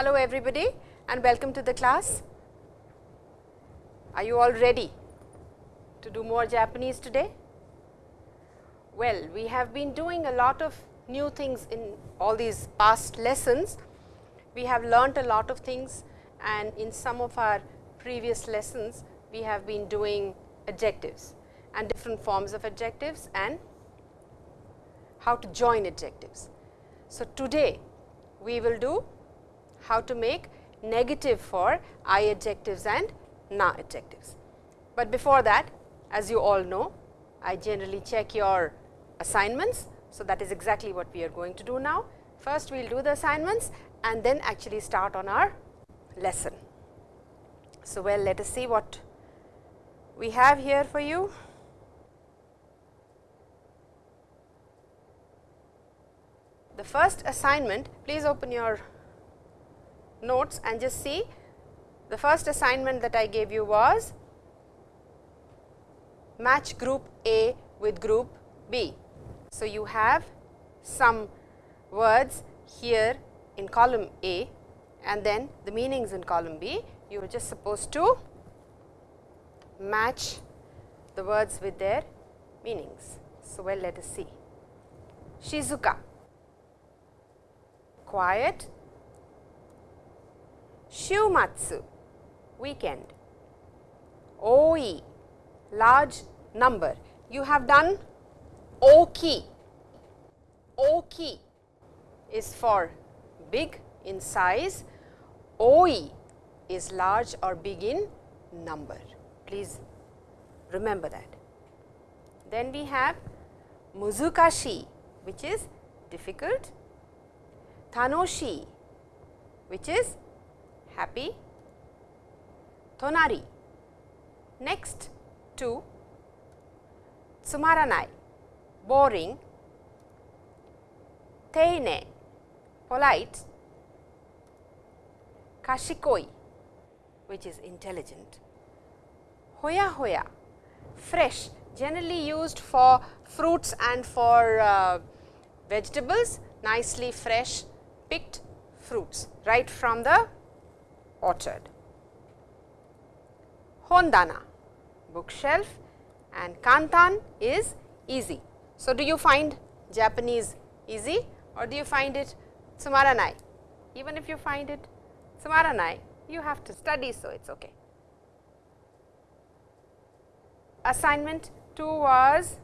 Hello everybody and welcome to the class. Are you all ready to do more Japanese today? Well, we have been doing a lot of new things in all these past lessons. We have learnt a lot of things and in some of our previous lessons, we have been doing adjectives and different forms of adjectives and how to join adjectives. So, today we will do how to make negative for I adjectives and na adjectives. But before that as you all know I generally check your assignments. So, that is exactly what we are going to do now. First we will do the assignments and then actually start on our lesson. So, well let us see what we have here for you. The first assignment, please open your notes and just see the first assignment that I gave you was match group A with group B. So, you have some words here in column A and then the meanings in column B. You are just supposed to match the words with their meanings. So, well let us see. Shizuka, quiet. Shumatsu, weekend. Oi, large number. You have done oki. Oki is for big in size. Oi is large or big in number. Please remember that. Then we have muzukashi which is difficult, tanoshi which is happy, tonari. Next to. Tsumaranai. Boring, teine. Polite, kashikoi which is intelligent, hoya hoya. Fresh generally used for fruits and for uh, vegetables. Nicely fresh picked fruits right from the orchard. Hondana bookshelf and kantan is easy. So, do you find Japanese easy or do you find it tsumaranai? Even if you find it tsumaranai, you have to study, so it is okay. Assignment 2 was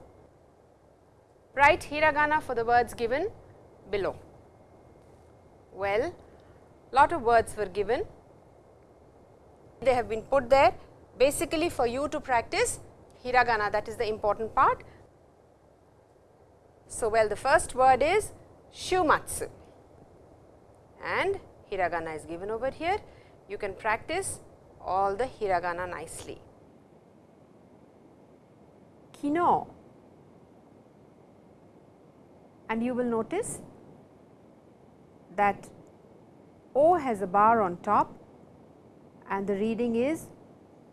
write hiragana for the words given below. Well, lot of words were given, they have been put there basically for you to practice hiragana that is the important part. So, well the first word is shumatsu and hiragana is given over here. You can practice all the hiragana nicely. Kino and you will notice that O has a bar on top and the reading is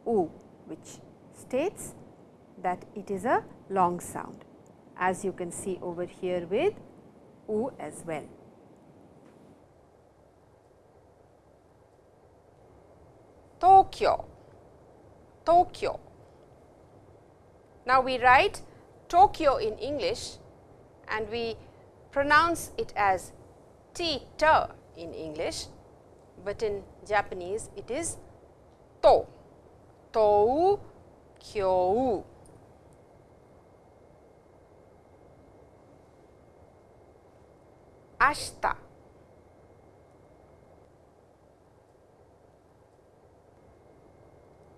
U which states that it is a long sound as you can see over here with U as well. Tokyo, Tokyo. Now, we write Tokyo in English and we pronounce it as T in English, but in Japanese it is と、とう、きょう。明日。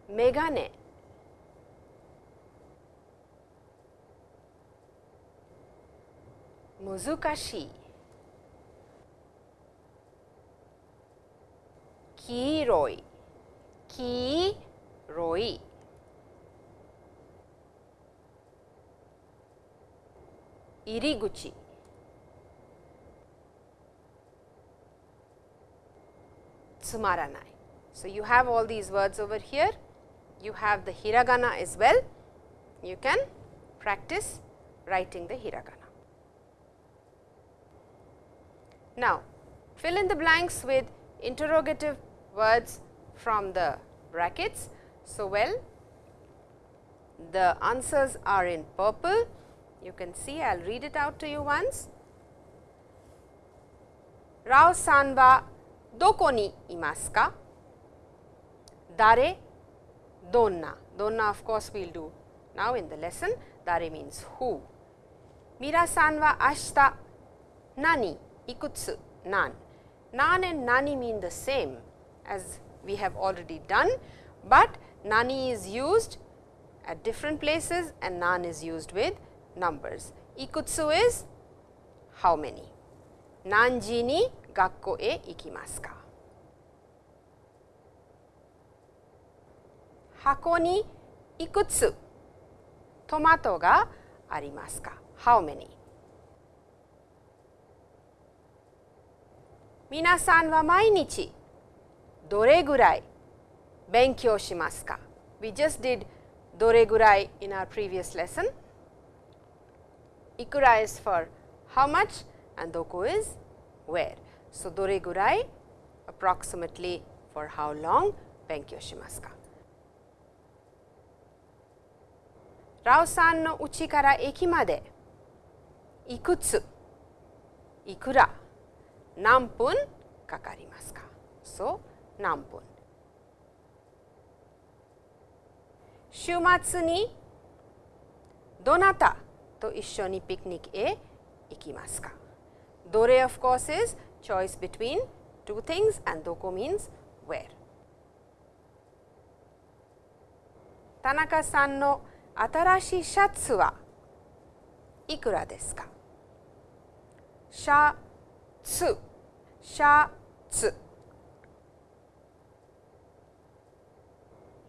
メガネ。難しい。黄色い。Kiroi, Iriguchi, Tsumaranai. So, you have all these words over here, you have the hiragana as well, you can practice writing the hiragana. Now, fill in the blanks with interrogative words from the brackets. So, well the answers are in purple. You can see I will read it out to you once. Rao san wa doko ni imasu ka? Dare, donna. Donna of course, we will do now in the lesson. Dare means who. Mira san wa ashita nani ikutsu nan. Nan and nani mean the same as we have already done, but nani is used at different places and nan is used with numbers. Ikutsu is how many. Nanji ni gakko e ikimasu ka? Hako ni ikutsu tomato ga arimasu ka? How many? Minasan wa mainichi dore gurai benkyou shimasu ka? We just did dore gurai in our previous lesson. Ikura is for how much and doko is where. So, dore gurai approximately for how long benkyou shimasu ka. Rao san no uchi kara eki made ikutsu ikura nanpun kakarimasu ka. So, 南本。週末にどなたと一緒にピクニックへ行きますかどれ of course is choice between two things and どこ means where. 田中さんの新しいシャツはいくらですかシャツシャツ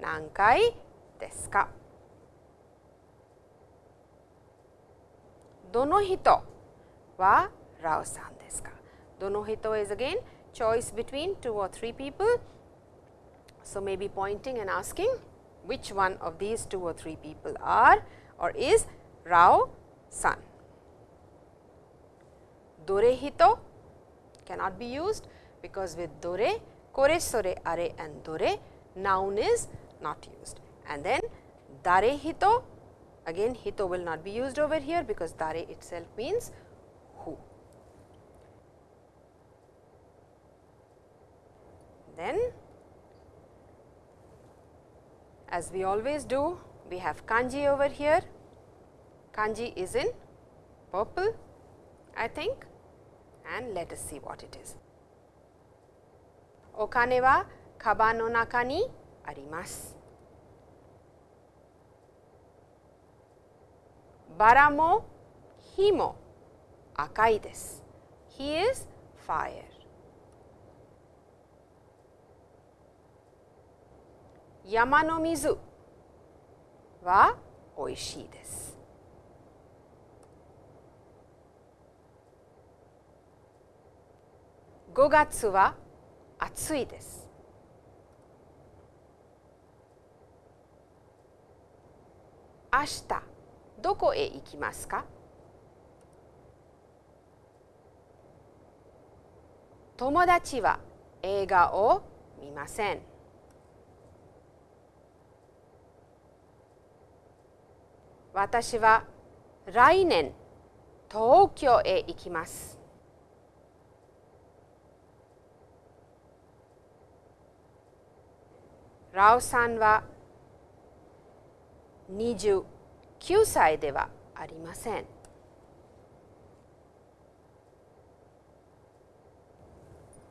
何階ですかどの人はラオさんですかどの人 is again choice between two or three people. So, maybe pointing and asking which one of these two or three people are or is Rao san. Dore hito cannot be used because with dore, kore, sore, are and dore noun is not used and then dare hito again hito will not be used over here because dare itself means who. Then as we always do we have kanji over here kanji is in purple I think and let us see what it is. Okane wa kaban no naka ni arimasu. バラも火も赤いです。He is fire. 山の水はおいしいです。5月は暑いです。明日どこへ行きますか？友達は映画を見ません。私は来年東京へ行きます。ラオさんは29歳ではありません。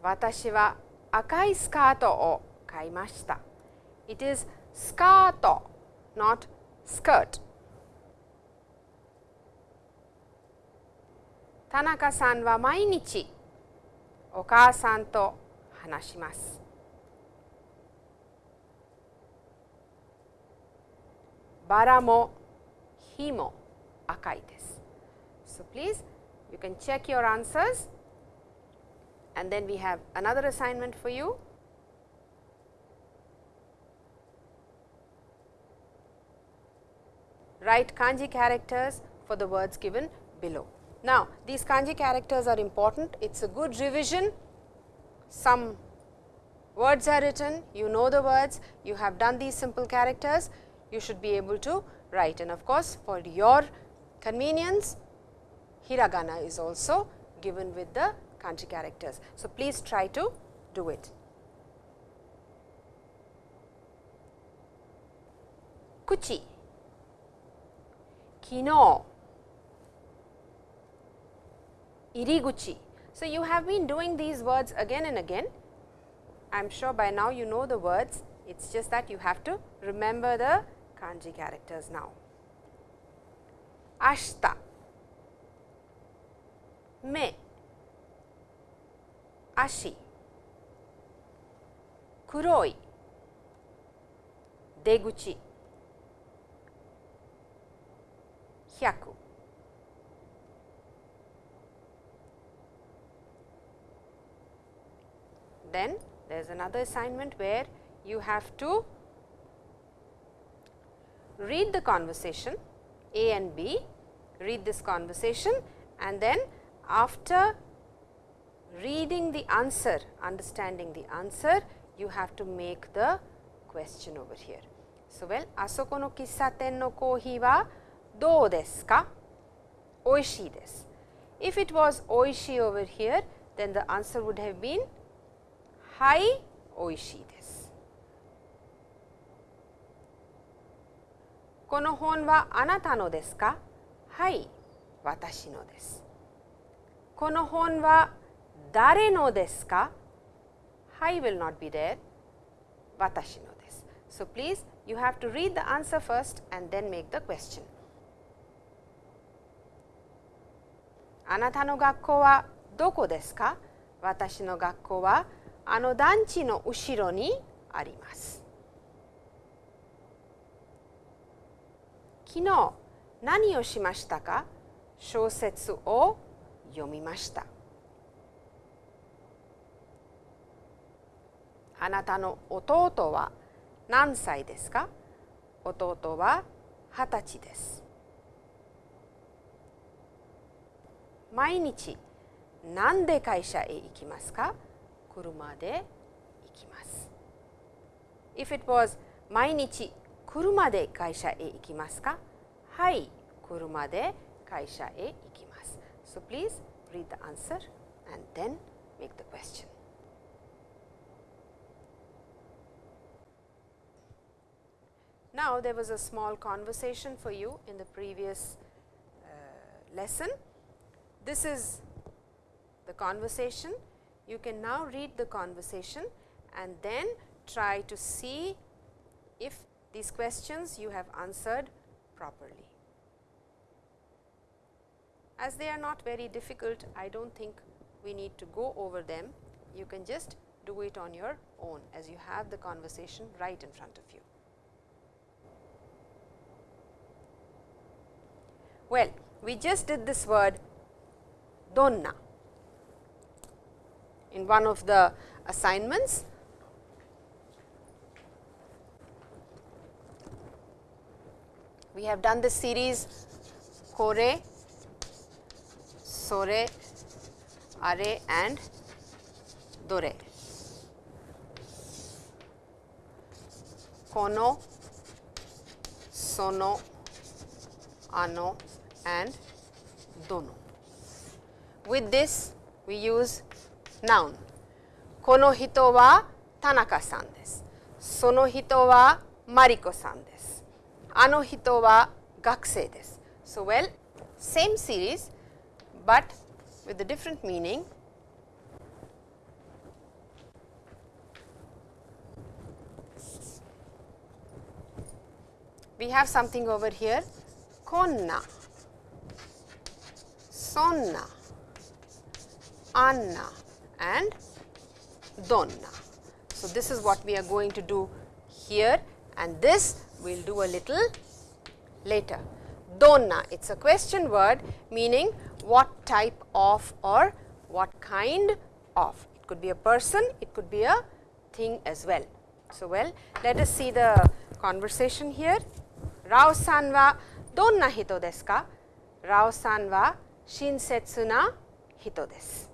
私は赤いスカートを買いました。It is スカート not skirt. 田中さんは毎日お母さんと話します。バラも火も赤いです。So, please you can check your answers and then we have another assignment for you. Write kanji characters for the words given below. Now, these kanji characters are important, it is a good revision. Some words are written, you know the words, you have done these simple characters, you should be able to write. And of course, for your convenience, hiragana is also given with the kanji characters. So, please try to do it. Kuchi, kino, iriguchi. So, you have been doing these words again and again. I am sure by now you know the words, it is just that you have to remember the kanji characters now. Ashita, me, ashi, kuroi, deguchi, hyaku. Then there is another assignment where you have to read the conversation A and B, read this conversation and then after reading the answer, understanding the answer, you have to make the question over here. So, well, asoko no kissaten no kohi wa dou desu ka? Oishii desu. If it was oishii over here, then the answer would have been hai oishii desu. この本はあなたのですかはい、私のです。この本は誰のですか ?I will not be there 私のです。So, please you have to read the answer first and then make the question. あなたの学校はどこですか私の学校はあの団地の後ろにあります。昨日何をしましたか？小説を読みました。あなたの弟は何歳ですか？弟は二十歳です。毎日何で会社へ行きますか？車で行きます。If it was 毎日車で会社へ行きますかはい、車で会社へ行きます。So please read the answer and then make the question. Now, there was a small conversation for you in the previous uh, lesson. This is the conversation. You can now read the conversation and then try to see if these questions you have answered properly. As they are not very difficult, I do not think we need to go over them. You can just do it on your own as you have the conversation right in front of you. Well, we just did this word donna in one of the assignments. We have done the series Kore, Sore, Are and Dore. Kono, Sono, Ano and Dono. With this we use noun. Kono hito wa Tanaka-san desu. Sono hito wa Mariko-san ano hito wa gakusei desu. So, well same series, but with a different meaning. We have something over here. Konna, sonna, anna. And donna. So, this is what we are going to do here. And this we will do a little later. Donna, it is a question word meaning what type of or what kind of. It could be a person, it could be a thing as well. So, well let us see the conversation here. Rao san wa donna hito desu ka? Rao san wa shinsetsu na hito desu.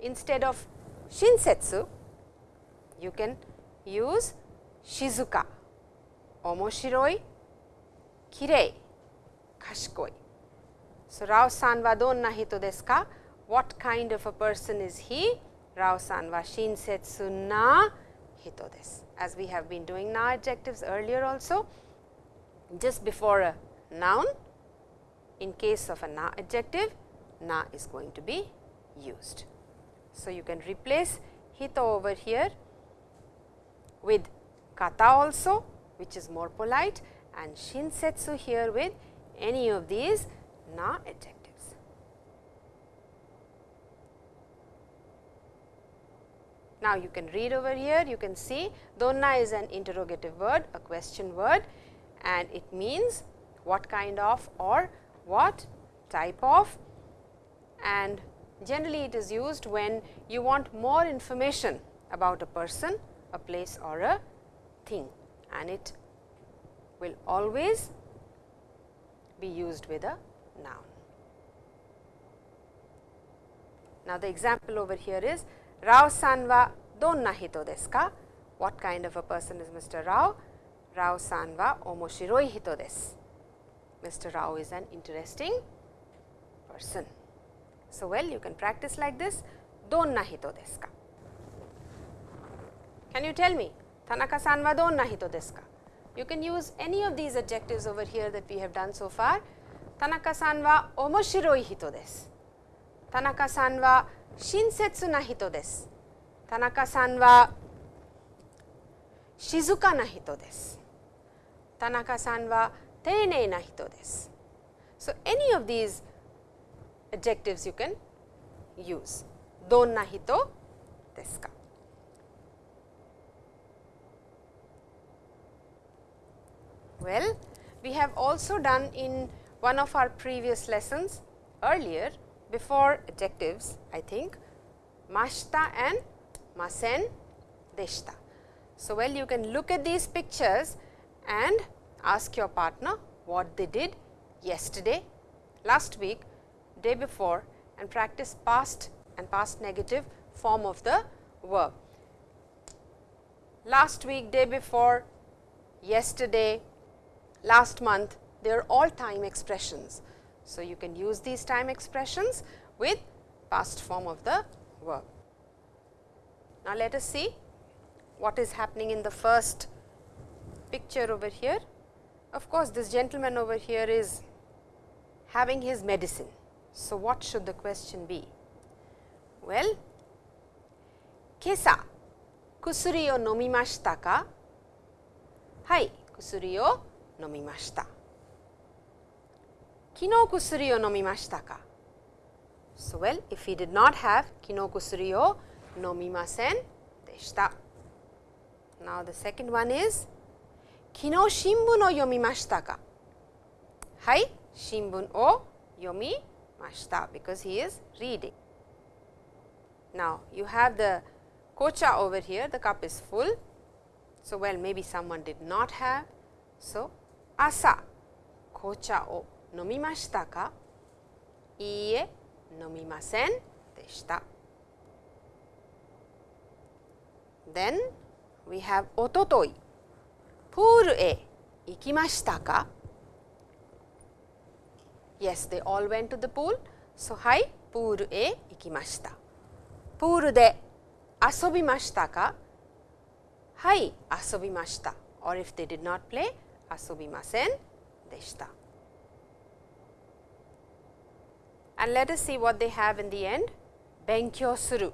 Instead of shinsetsu, you can use shizuka, So, Rao san wa donna hito desu ka? What kind of a person is he? Rao san wa shinsetsu na hito desu. As we have been doing na adjectives earlier also, just before a noun, in case of a na adjective, na is going to be used. So, you can replace hito over here with kata also which is more polite and shinsetsu here with any of these na adjectives. Now, you can read over here, you can see donna is an interrogative word, a question word and it means what kind of or what type of and generally it is used when you want more information about a person, a place or a thing and it will always be used with a noun. Now, the example over here is Rao san wa donna hito desu ka? What kind of a person is Mr. Rao? Rao san wa omoshiroi hito desu. Mr. Rao is an interesting person. So, well you can practice like this donna hito desu ka? Can you tell me Tanaka san wa donna hito desu ka? You can use any of these adjectives over here that we have done so far. Tanaka san wa omoshiroi hito desu. Tanaka san wa shinsetsu na hito desu. Tanaka san wa shizuka na hito desu. Tanaka san wa teinei na hito desu. So, any of these adjectives you can use. Donna hito desu ka? Well, we have also done in one of our previous lessons earlier before adjectives I think mashta and masen deshta. So, well you can look at these pictures and ask your partner what they did yesterday, last week, day before and practice past and past negative form of the verb. Last week, day before, yesterday, last month, they are all time expressions. So, you can use these time expressions with past form of the verb. Now, let us see what is happening in the first picture over here. Of course, this gentleman over here is having his medicine. So, what should the question be? Well, kesa kusuri o nomimashita ka? Hai, kusuri o nomimashita. Kino kusuri o nomimashita ka? So, well, if he did not have kino kusuri o nomimasen deshita. Now, the second one is kino shinbun o yomimashita ka? Hai, shinbun o yomimashita because he is reading. Now, you have the kocha over here, the cup is full. So, well maybe someone did not have. So, asa kocha o nomimashita ka? Iie, nomimasen deshita. Then we have ototoi, pool e ikimashita ka? Yes, they all went to the pool. So, hai, pool e ikimashita. プールで遊びましたかはい遊びました or if they did not play 遊びませんでした and let us see what they have in the end 勉強する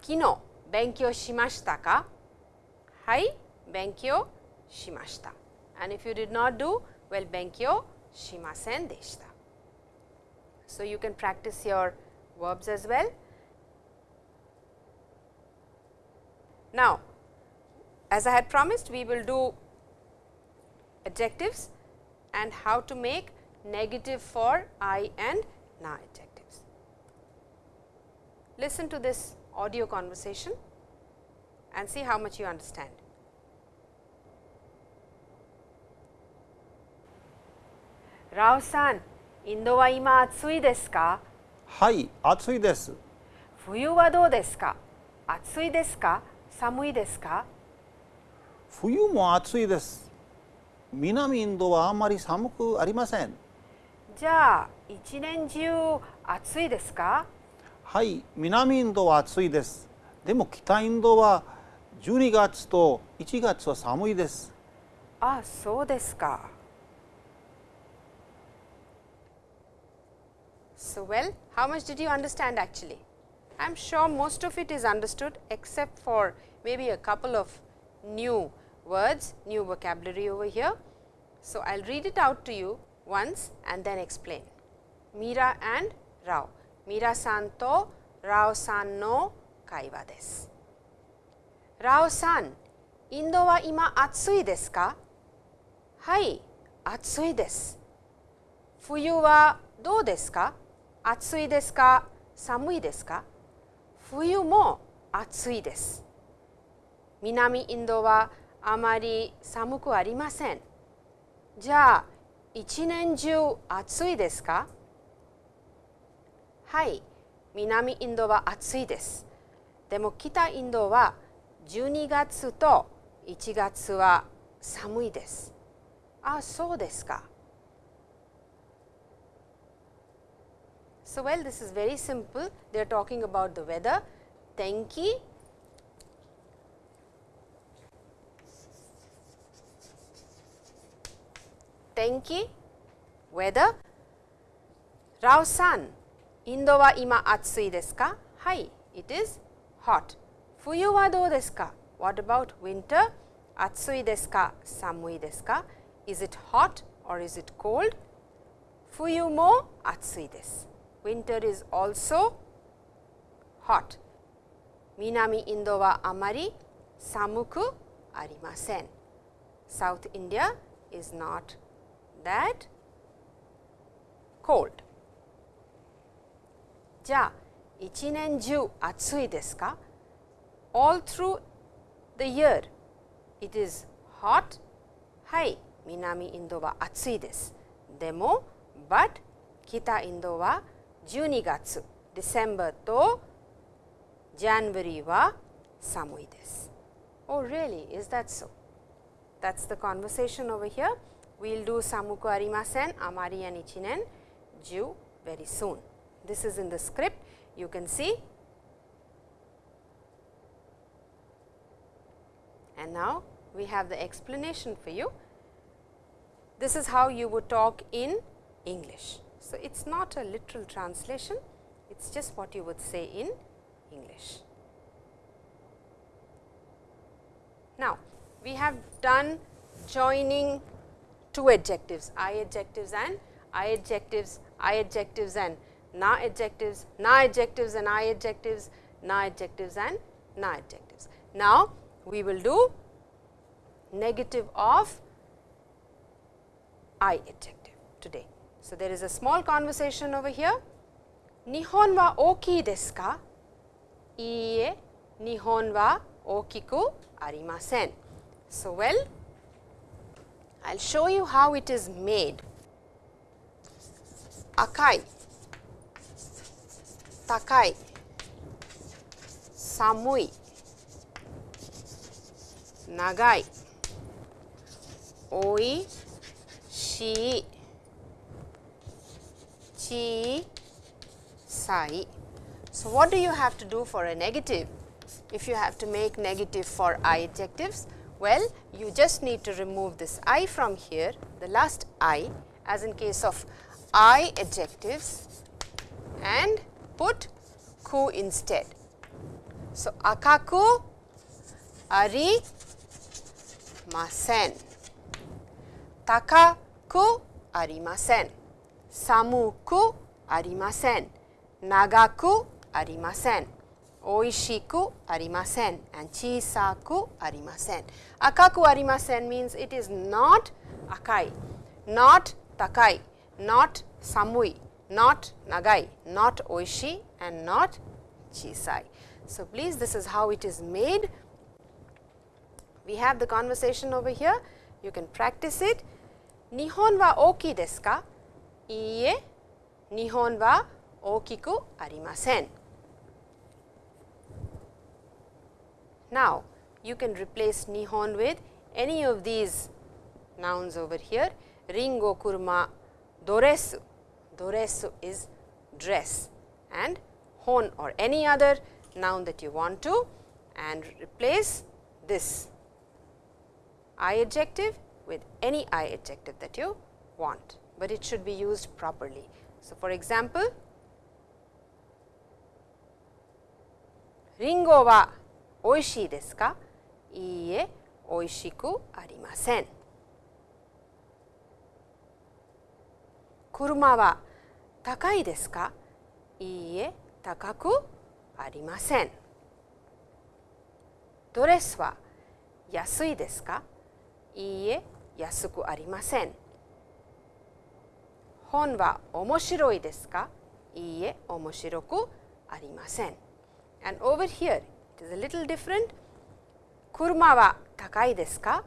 昨日勉強しましたかはい勉強しました and if you did not do well 勉強しませんでした so you can practice your verbs as well Now, as I had promised we will do adjectives and how to make negative for I and na adjectives. Listen to this audio conversation and see how much you understand. Rao san, Indo wa ima atsui desu ka? Hai, atsui desu. Fuyu wa dou desu ka? Atsui desu ka? Samui desu ka? Fuyu mo atsui desu. 南インドはあまり寒くありませんじゃあ一年中暑いですかはい南インドは暑いですでも北インドは12月と1月は寒いですあそうですか So, well, how much did you understand actually? I am sure most of it is understood except for maybe a couple of new words, new vocabulary over here. So, I will read it out to you once and then explain. Mira and Rao. Mira san to Rao san no kaiwa desu. Rao san, Indo wa ima atsui desu ka? Hai, atsui desu. Fuyu wa dou desu ka? 暑いですか寒いですか冬も暑いです。南インドはあまり寒くありません。じゃあ一年中暑いですか？はい南インドは暑いです。でも北インドは12月と1月は寒いです。あそうですか。So well, this is very simple. They are talking about the weather, 天気 tenki weather Rao san Indo wa ima atsui desu ka? Hai, it is hot. Fuyu wa dou desu? What about winter? Atsui desu ka? Samui desu? Is it hot or is it cold? Fuyu mo atsui desu winter is also hot. Minami Indo wa amari samuku arimasen. South India is not that cold. じゃあ、一年中暑いですか ?All through the year it is hot. はい、南インドは暑いです。でも、but 北インドは12月 December と January は寒いです。Oh really, is that so? That's the conversation over here. We'll do samuku arimasen, amari and ichinen, ju very soon. This is in the script, you can see. And now, we have the explanation for you. This is how you would talk in English. So, it is not a literal translation, it is just what you would say in English. Now, we have done joining two adjectives, I adjectives and I adjectives, I adjectives and na adjectives, na adjectives and I adjectives, na adjectives and na adjectives. Now, we will do negative of I adjective today. So, there is a small conversation over here. Nihon wa oki desu ka? Iie, Nihon wa okiku arimasen. So, well, I will show you how it is made. Akai, takai, samui, nagai, oi, shii, chi. Sai. So, what do you have to do for a negative? If you have to make negative for i adjectives, well you just need to remove this i from here, the last i as in case of i adjectives and put ku instead. So, akaku ari masen, takaku arimasen, samuku arimasen, nagaku arimasen oishiku arimasen and chisaku arimasen. Akaku arimasen means it is not akai, not takai, not samui, not nagai, not oishi and not chisai. So, please this is how it is made. We have the conversation over here, you can practice it. Nihon wa oki desu ka? Iie, nihon wa okiku arimasen. Now, you can replace Nihon with any of these nouns over here. Ringo kuruma doresu, doresu is dress and hon or any other noun that you want to and replace this I adjective with any I adjective that you want, but it should be used properly. So, for example, Ringo wa 美味しいですか？いいえ、美味しくありません。車は高いですか？いいえ、高くありません。ドレスは安いですか？いいえ、安くありません。本は面白いですか？いいえ、面白くありません。And over here, is a little different. Kurma wa takai desu ka?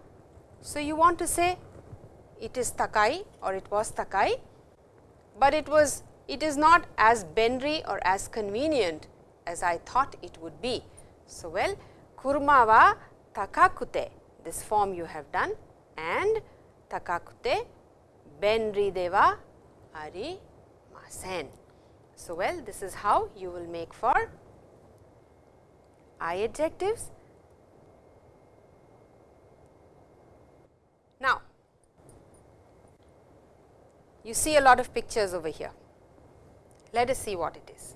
So, you want to say it is takai or it was takai, but it was it is not as benri or as convenient as I thought it would be. So, well kurma wa takakute this form you have done and takakute benri de wa arimasen. So, well this is how you will make for I adjectives. Now, you see a lot of pictures over here. Let us see what it is.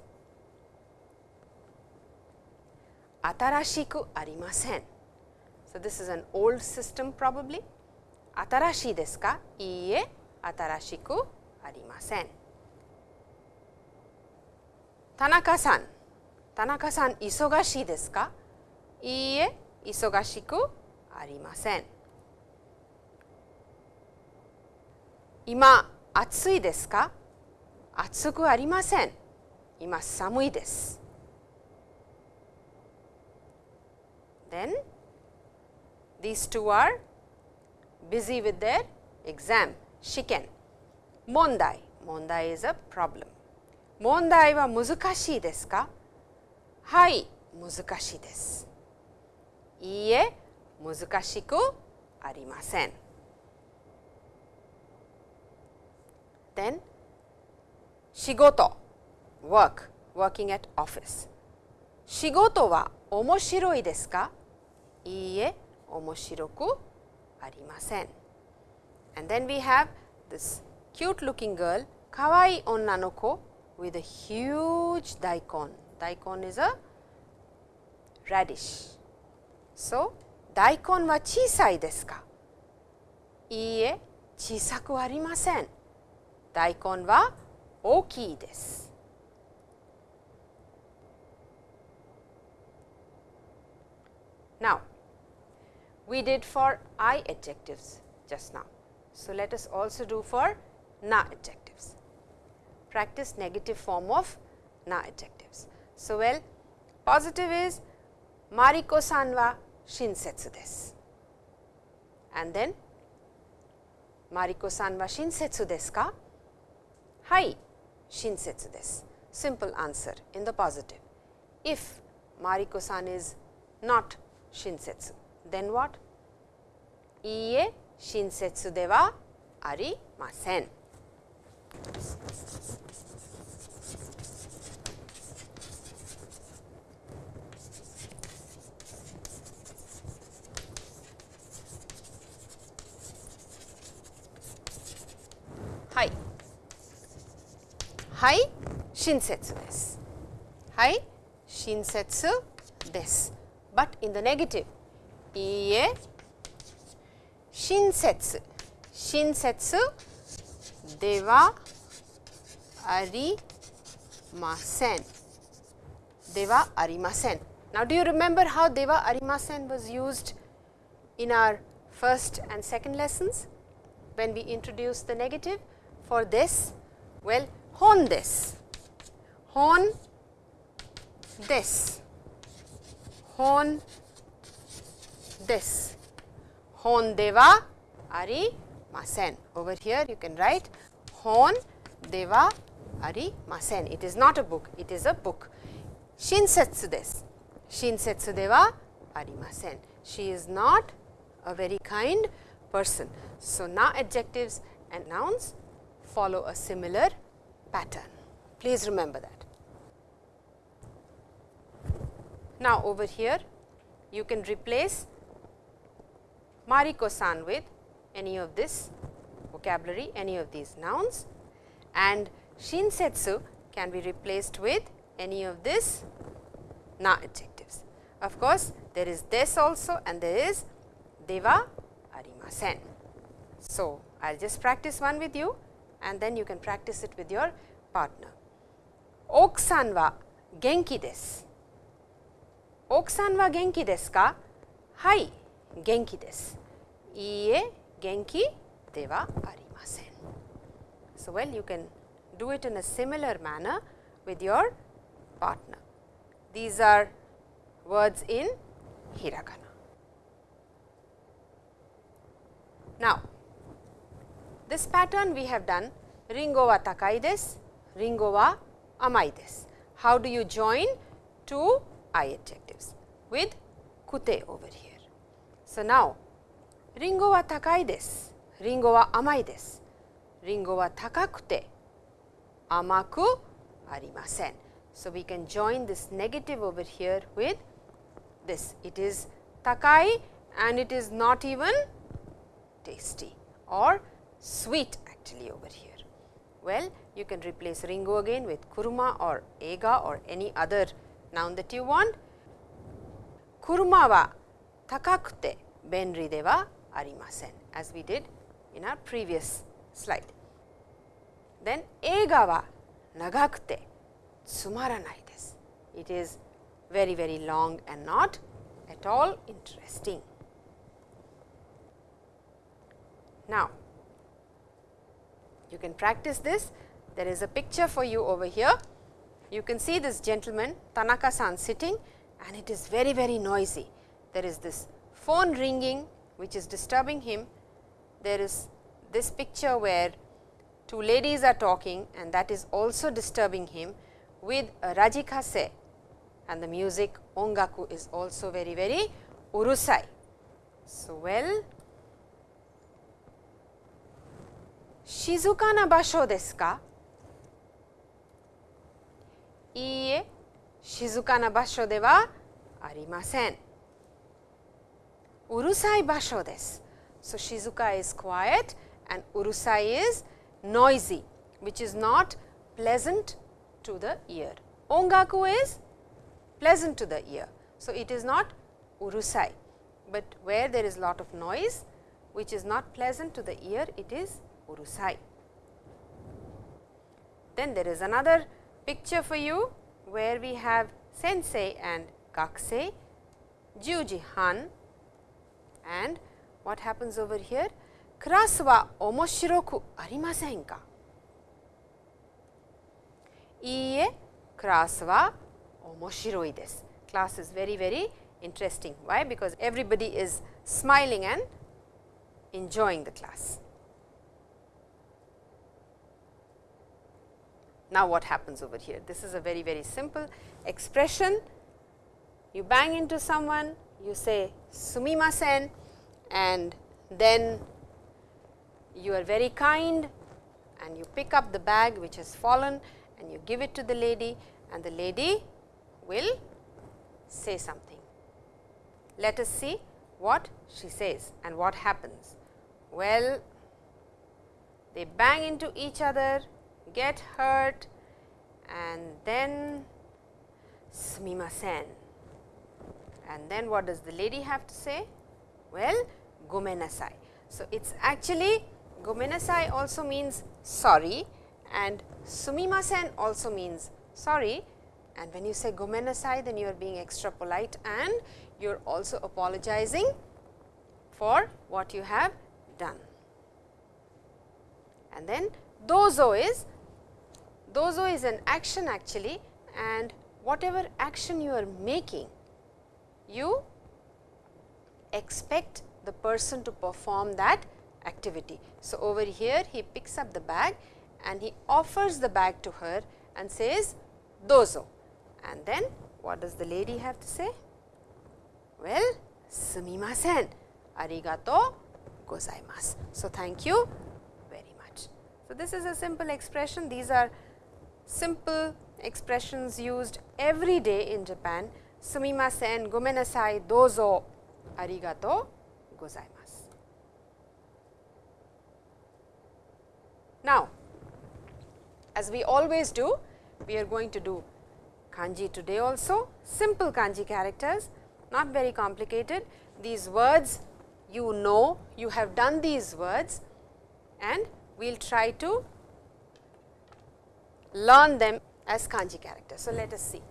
Atarashiku arimasen. So, this is an old system probably. Atarashi desu ka? Iie, atarashiku arimasen. Tanaka-san, 田中さん忙しいですか？いいえ忙しくありません。今暑いですか？暑くありません。今寒いです。Then these two are busy with their exam. 試験。問題。問題 is a problem. 問題は難しいですか？はい難しいですいいえ難しくありません Then 仕事 work working at office 仕事は面白いですかいいえ面白くありません And then we have this cute looking girl かわいい女の子 with a huge daikon daikon is a radish. So, daikon は小さいですかいいえ、小さくありません。大根は大きいです。Now, we did for I adjectives just now. So, let us also do for na adjectives. Practice negative form of na adjectives. So, well positive is Mariko san wa shinsetsu desu. And then Mariko san wa shinsetsu desu ka? Hai, shinsetsu desu. Simple answer in the positive. If Mariko san is not shinsetsu, then what? Iie shinsetsu de wa arimasen. Hai. Hai shinsetsu desu. Hai shinsetsu desu. But in the negative, iie shinsetsu. Shinsetsu de wa arimasen. deva arimasen. Now, do you remember how deva arimasen was used in our first and second lessons when we introduced the negative for this? Well, hon this, hon this, hon this, hon deva arimasen. Over here you can write hon deva arimasen. It is not a book, it is a book. Shinsetsu desu. Shinsetsu deva arimasen. She is not a very kind person. So, now adjectives and nouns follow a similar pattern. Please remember that. Now, over here you can replace Mariko-san with any of this vocabulary, any of these nouns and Shinsetsu can be replaced with any of this na adjectives. Of course, there is this also and there is deva arimasen. So, I will just practice one with you and then you can practice it with your partner. Okusan wa genki desu. Okusan wa genki desu ka? Hai, genki desu. Iie, genki de wa arimasen. So, well you can do it in a similar manner with your partner. These are words in hiragana. Now, this pattern we have done ringo wa takai desu, ringo wa amai desu. How do you join two I adjectives with kute over here. So, now ringo wa takai desu, ringo wa amai desu, ringo wa takakute amaku arimasen. So, we can join this negative over here with this. It is takai and it is not even tasty or sweet actually over here. Well, you can replace ringo again with kuruma or ega or any other noun that you want. Kuruma wa takakute benri de wa arimasen as we did in our previous slide. Then ega wa nagakute tsumaranai desu. It is very very long and not at all interesting. Now, you can practice this. There is a picture for you over here. You can see this gentleman Tanaka-san sitting and it is very very noisy. There is this phone ringing which is disturbing him. There is this picture where two ladies are talking and that is also disturbing him with a rajikase and the music ongaku is also very very urusai. So, well 静かな場所ですかいいえ、静かな場所ではありません。うるさい場所です。So, 静か is quiet and うるさい is noisy, which is not pleasant to the ear. Ongaku is pleasant to the ear. So, it is not うるさい, but where there is lot of noise, which is not pleasant to the ear, it is then there is another picture for you where we have sensei and gakusei, juji han and what happens over here? Class wa omoshiroku arimasen ka? Iie, class wa omoshiroi desu. Class is very very interesting. Why? Because everybody is smiling and enjoying the class. Now, what happens over here? This is a very, very simple expression. You bang into someone, you say sumimasen and then you are very kind and you pick up the bag which has fallen and you give it to the lady and the lady will say something. Let us see what she says and what happens. Well, they bang into each other get hurt and then sumimasen. And then what does the lady have to say? Well, gomenasai. So, it is actually gomenasai also means sorry and sumimasen also means sorry, And when you say gomenasai, then you are being extra polite and you are also apologizing for what you have done. And then dozo is, dozo is an action actually and whatever action you are making, you expect the person to perform that activity. So, over here he picks up the bag and he offers the bag to her and says dozo and then what does the lady have to say? Well, sumimasen, arigato gozaimasu. So, thank you very much. So, this is a simple expression. These are simple expressions used every day in Japan. Sumimasen, gomenasai, dozo, arigato gozaimasu. Now, as we always do, we are going to do kanji today also, simple kanji characters, not very complicated. These words you know, you have done these words and we will try to learn them as kanji characters. So, let us see.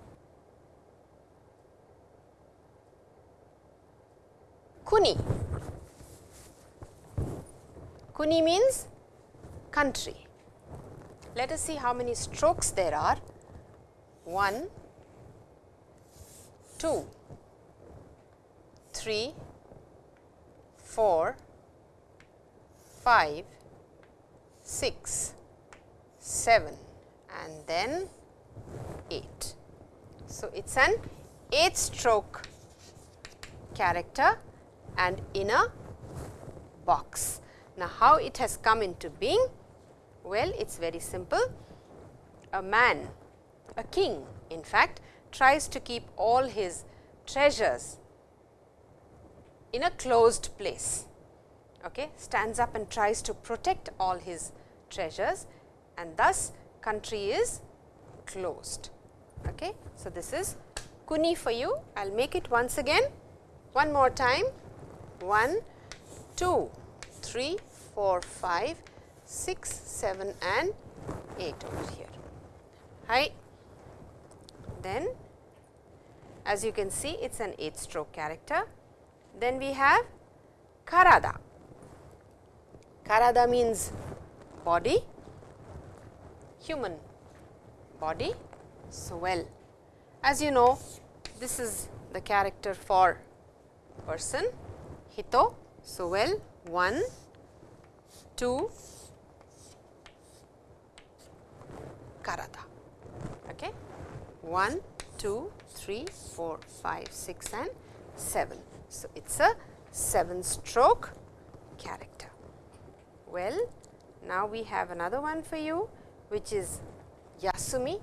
Kuni. Kuni means country. Let us see how many strokes there are. 1, 2, 3, 4, 5, 6, 7 and then 8. So, it is an 8 stroke character and in a box. Now, how it has come into being? Well, it is very simple. A man, a king in fact, tries to keep all his treasures in a closed place, okay, stands up and tries to protect all his treasures and thus country is closed. Okay. So, this is kuni for you. I will make it once again, one more time, 1, 2, 3, 4, 5, 6, 7 and 8 over here. Hi. Then as you can see it is an 8 stroke character. Then we have karada. Karada means body, human body. So, well as you know this is the character for person hito. So, well 1, 2, karada. Okay. 1, 2, 3, 4, 5, 6 and 7. So, it is a 7 stroke character. Well, now we have another one for you which is Yasumi,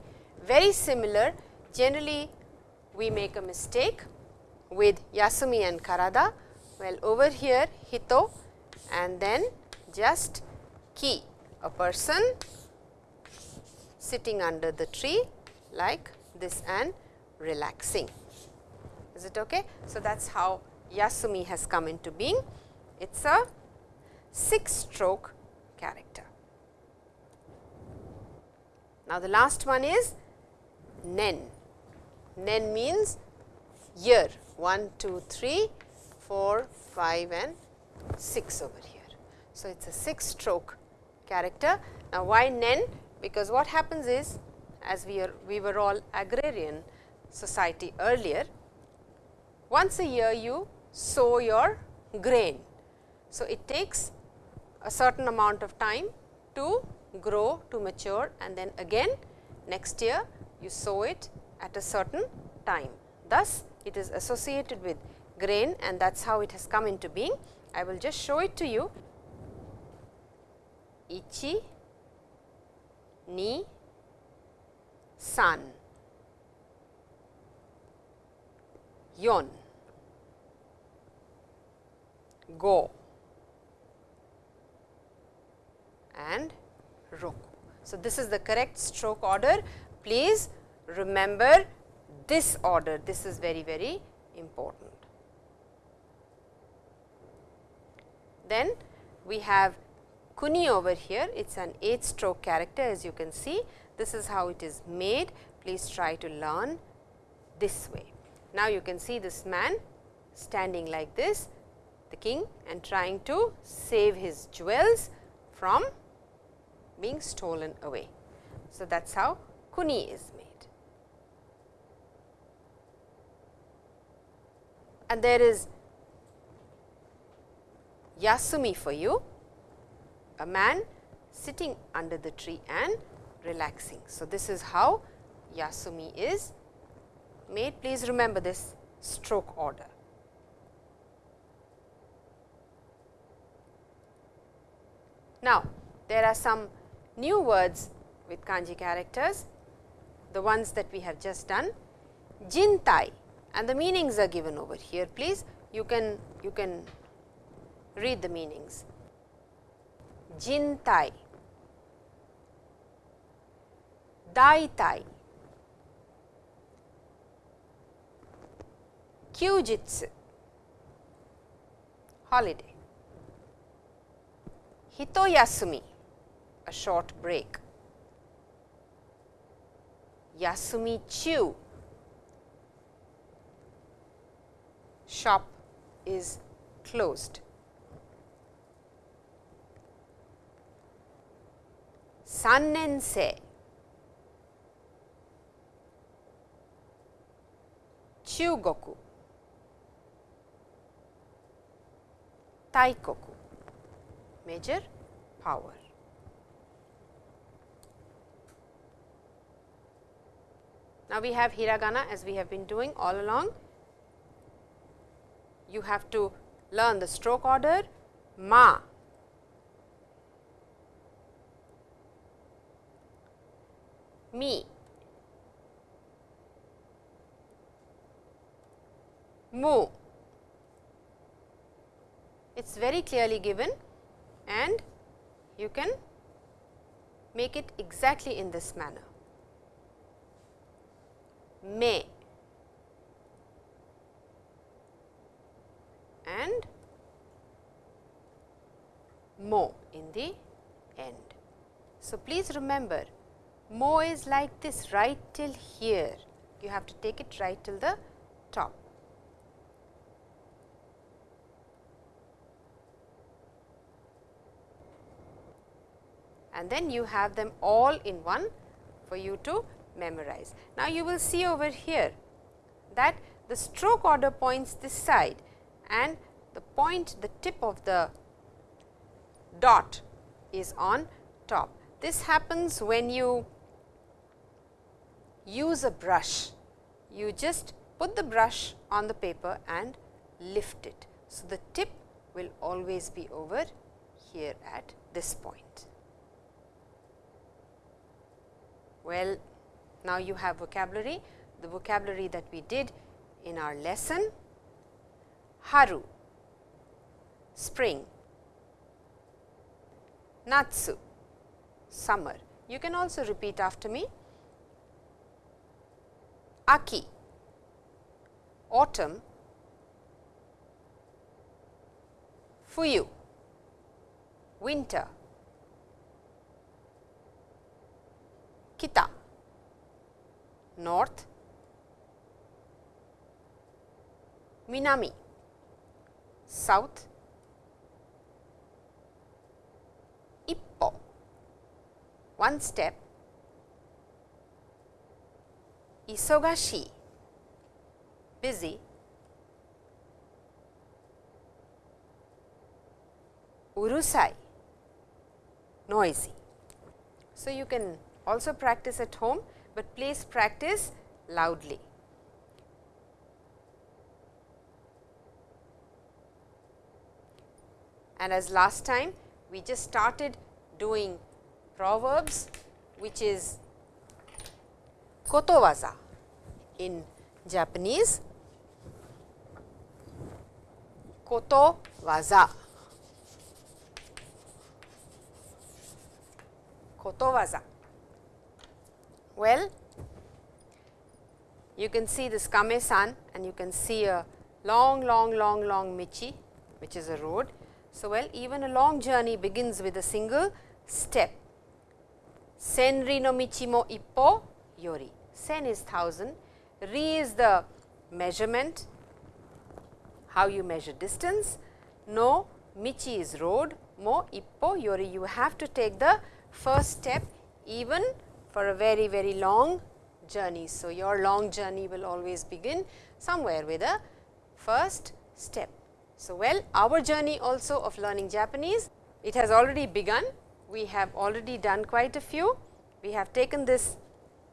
very similar. Generally, we make a mistake with Yasumi and Karada. Well, over here Hito and then just Ki, a person sitting under the tree like this and relaxing. Is it okay? So, that is how Yasumi has come into being. It is a 6 stroke character. Now, the last one is Nen. Nen means year 1, 2, 3, 4, 5 and 6 over here. So, it is a 6 stroke character. Now, why Nen? Because what happens is as we are we were all agrarian society earlier, once a year you sow your grain. So, it takes a certain amount of time to grow to mature and then again next year you sow it at a certain time. Thus, it is associated with grain and that is how it has come into being. I will just show it to you. Ichi, ni, san, yon, go and roku. So, this is the correct stroke order. Please remember this order, this is very, very important. Then we have kuni over here, it is an 8 stroke character as you can see. This is how it is made. please try to learn this way. Now, you can see this man standing like this, the king and trying to save his jewels from being stolen away. So, that is how kuni is made. And there is Yasumi for you, a man sitting under the tree and relaxing. So, this is how Yasumi is made. Please remember this stroke order. Now, there are some new words with kanji characters, the ones that we have just done. Jintai and the meanings are given over here. Please, you can you can read the meanings. Jintai, Daitai, Kyujitsu, holiday, Hitoyasumi, a short break, Yasumi Chu, shop is closed. Sannensei, Chugoku, Taikoku, major power. Now, we have hiragana as we have been doing all along. You have to learn the stroke order ma, mi, mu. It is very clearly given and you can make it exactly in this manner. Me and mo in the end. So, please remember mo is like this right till here, you have to take it right till the top. and then you have them all in one for you to memorize. Now, you will see over here that the stroke order points this side and the point the tip of the dot is on top. This happens when you use a brush. You just put the brush on the paper and lift it. So, the tip will always be over here at this point. Well, now you have vocabulary, the vocabulary that we did in our lesson. Haru, spring, Natsu, summer. You can also repeat after me. Aki, autumn, Fuyu, winter, kita, north, minami, south, ippo, one step, isogashi, busy, urusai, noisy. So, you can also practice at home, but please practice loudly. And as last time, we just started doing proverbs, which is kotowaza in Japanese. Kotowaza. Kotowaza. Well, you can see this Kame-san and you can see a long, long, long, long Michi, which is a road. So, well, even a long journey begins with a single step. Senri no michi mo ippo yori. sen is 1000, ri is the measurement, how you measure distance, no michi is road, mo ippo yori you have to take the first step even for a very very long journey. So, your long journey will always begin somewhere with a first step. So, well our journey also of learning Japanese, it has already begun. We have already done quite a few. We have taken this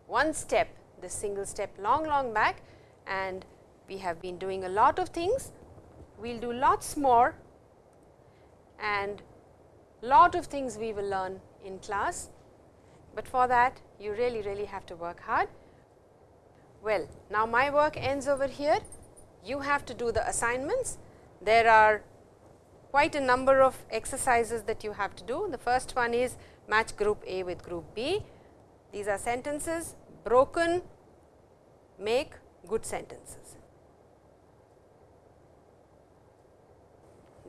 one step, this single step long long back and we have been doing a lot of things. We will do lots more and lot of things we will learn in class, but for that you really really have to work hard. Well, now my work ends over here. You have to do the assignments. There are quite a number of exercises that you have to do. The first one is match group A with group B. These are sentences broken make good sentences.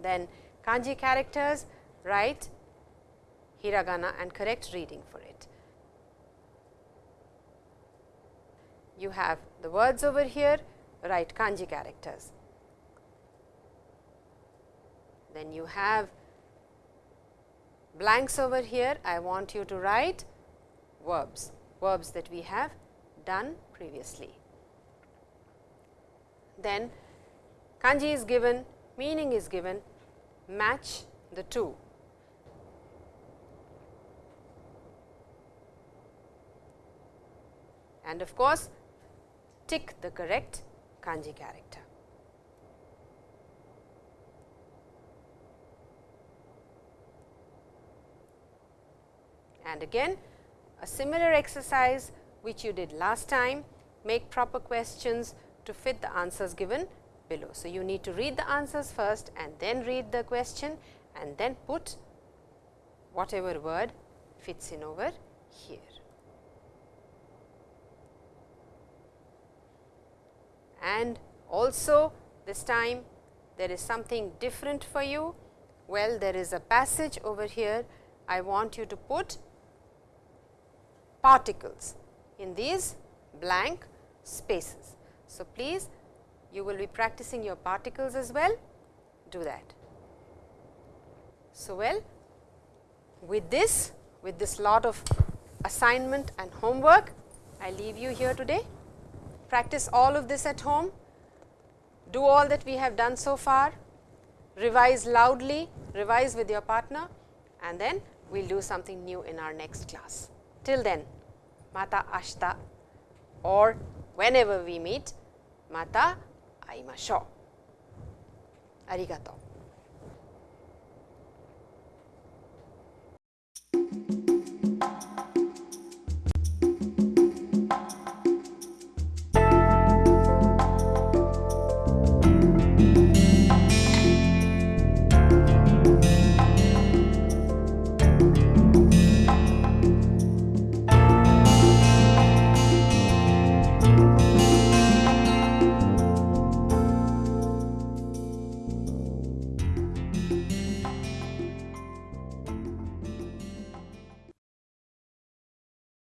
Then kanji characters write hiragana and correct reading for it. You have the words over here, write kanji characters. Then you have blanks over here, I want you to write verbs, verbs that we have done previously. Then kanji is given, meaning is given, match the two. And of course, tick the correct kanji character. And again a similar exercise which you did last time, make proper questions to fit the answers given below. So, you need to read the answers first and then read the question and then put whatever word fits in over here. And also this time there is something different for you. Well, there is a passage over here. I want you to put particles in these blank spaces. So, please you will be practicing your particles as well, do that. So, well with this, with this lot of assignment and homework, I leave you here today practice all of this at home, do all that we have done so far, revise loudly, revise with your partner and then we will do something new in our next class. Till then, mata ashita or whenever we meet, mata aimashou. Arigatou.